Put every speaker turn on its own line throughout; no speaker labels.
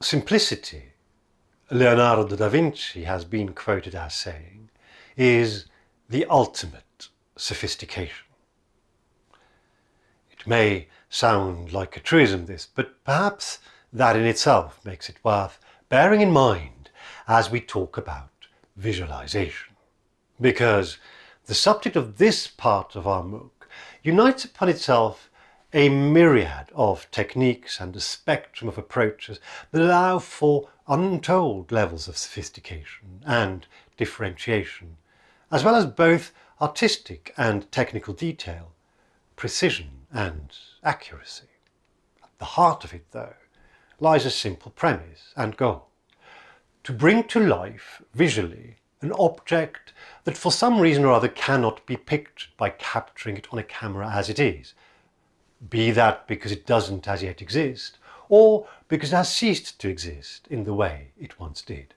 simplicity, Leonardo da Vinci has been quoted as saying, is the ultimate sophistication. It may sound like a truism this, but perhaps that in itself makes it worth bearing in mind as we talk about visualization. Because the subject of this part of our MOOC unites upon itself a myriad of techniques and a spectrum of approaches that allow for untold levels of sophistication and differentiation, as well as both artistic and technical detail, precision and accuracy. At the heart of it, though, lies a simple premise and goal. To bring to life, visually, an object that for some reason or other cannot be pictured by capturing it on a camera as it is. Be that because it doesn't as yet exist, or because it has ceased to exist in the way it once did.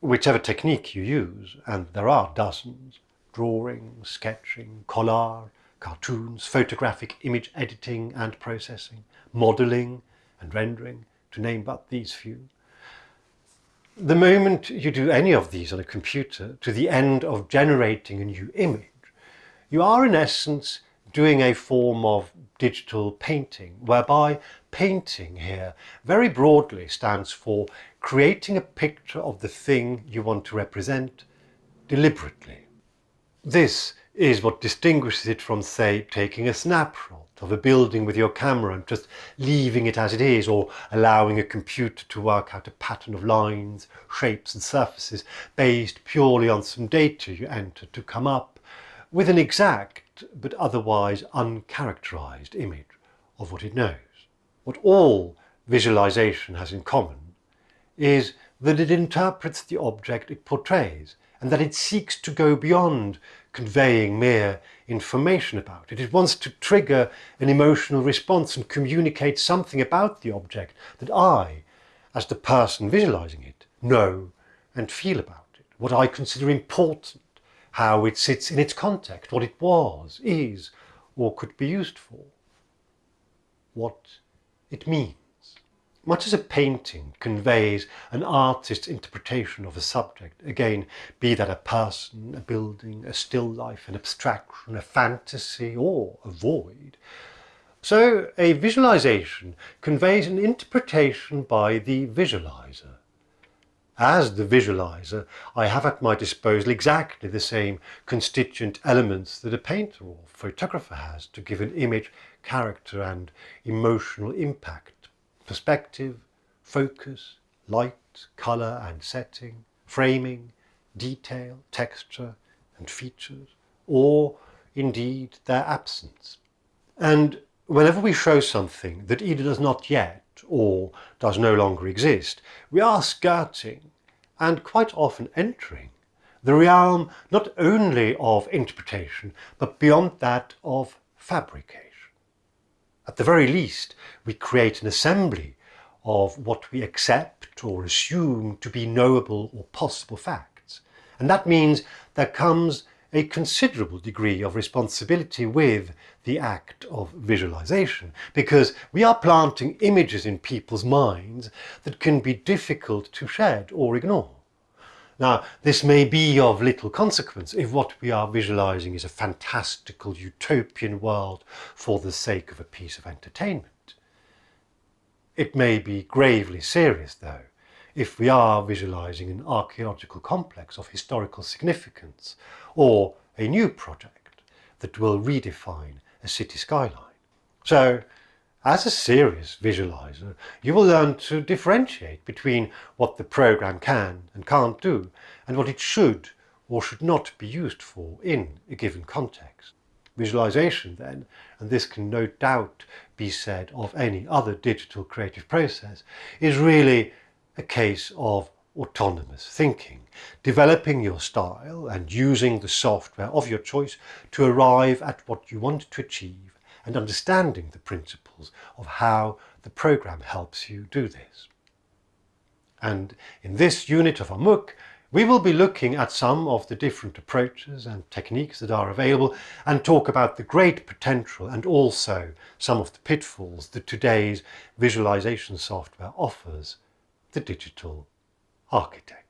Whichever technique you use, and there are dozens, drawing, sketching, collage, cartoons, photographic image editing and processing, modelling and rendering, to name but these few. The moment you do any of these on a computer to the end of generating a new image, you are in essence doing a form of digital painting, whereby painting here very broadly stands for creating a picture of the thing you want to represent deliberately. This is what distinguishes it from, say, taking a snapshot of a building with your camera and just leaving it as it is or allowing a computer to work out a pattern of lines, shapes and surfaces based purely on some data you enter to come up with an exact but otherwise uncharacterized image of what it knows. What all visualization has in common is that it interprets the object it portrays and that it seeks to go beyond conveying mere information about it. It wants to trigger an emotional response and communicate something about the object that I, as the person visualizing it, know and feel about it, what I consider important, how it sits in its context, what it was, is, or could be used for, what it means. Much as a painting conveys an artist's interpretation of a subject, again, be that a person, a building, a still life, an abstraction, a fantasy, or a void, so a visualization conveys an interpretation by the visualizer. As the visualizer, I have at my disposal exactly the same constituent elements that a painter or photographer has to give an image character and emotional impact perspective, focus, light, colour and setting, framing, detail, texture and features, or indeed their absence. And whenever we show something that either does not yet or does no longer exist, we are skirting and quite often entering the realm not only of interpretation, but beyond that of fabrication. At the very least, we create an assembly of what we accept or assume to be knowable or possible facts. And that means there comes a considerable degree of responsibility with the act of visualization because we are planting images in people's minds that can be difficult to shed or ignore. Now, this may be of little consequence if what we are visualizing is a fantastical utopian world for the sake of a piece of entertainment. It may be gravely serious, though, if we are visualizing an archaeological complex of historical significance or a new project that will redefine a city skyline. So as a serious visualizer, you will learn to differentiate between what the program can and can't do and what it should or should not be used for in a given context. Visualization then, and this can no doubt be said of any other digital creative process, is really a case of autonomous thinking, developing your style and using the software of your choice to arrive at what you want to achieve and understanding the principles of how the program helps you do this. And in this unit of our MOOC, we will be looking at some of the different approaches and techniques that are available and talk about the great potential and also some of the pitfalls that today's visualization software offers the digital architect.